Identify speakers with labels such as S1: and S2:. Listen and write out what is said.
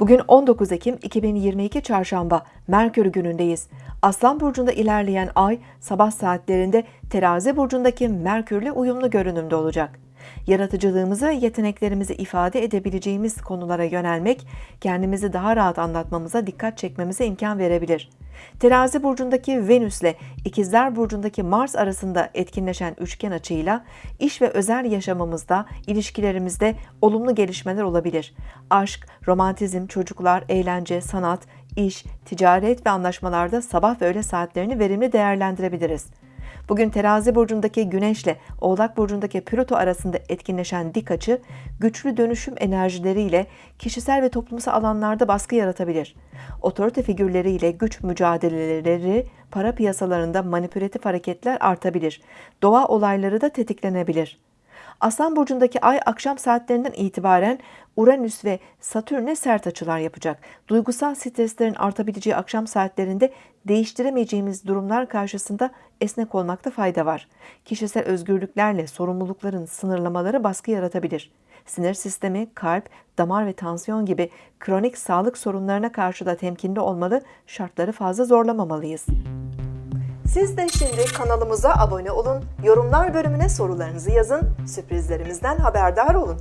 S1: Bugün 19 Ekim 2022 Çarşamba, Merkür günündeyiz. Aslan burcunda ilerleyen ay sabah saatlerinde Terazi burcundaki Merkürle uyumlu görünümde olacak. Yaratıcılığımızı yeteneklerimizi ifade edebileceğimiz konulara yönelmek, kendimizi daha rahat anlatmamıza dikkat çekmemize imkan verebilir. Terazi burcundaki Venüs ile İkizler burcundaki Mars arasında etkinleşen üçgen açıyla iş ve özel yaşamımızda, ilişkilerimizde olumlu gelişmeler olabilir. Aşk, romantizm, çocuklar, eğlence, sanat, iş, ticaret ve anlaşmalarda sabah ve öğle saatlerini verimli değerlendirebiliriz. Bugün terazi burcundaki Güneş ile Oğlak burcundaki Plüto arasında etkinleşen dik açı, güçlü dönüşüm enerjileriyle kişisel ve toplumsal alanlarda baskı yaratabilir. Otorite figürleriyle güç mücadeleleri, para piyasalarında manipülatif hareketler artabilir. Doğa olayları da tetiklenebilir. Aslan burcundaki ay akşam saatlerinden itibaren Uranüs ve Satürn'e sert açılar yapacak. Duygusal streslerin artabileceği akşam saatlerinde değiştiremeyeceğimiz durumlar karşısında esnek olmakta fayda var. Kişisel özgürlüklerle sorumlulukların sınırlamaları baskı yaratabilir. Sinir sistemi, kalp, damar ve tansiyon gibi kronik sağlık sorunlarına karşı da temkinli olmalı, şartları fazla zorlamamalıyız. Siz de şimdi kanalımıza abone olun, yorumlar bölümüne sorularınızı yazın, sürprizlerimizden haberdar olun.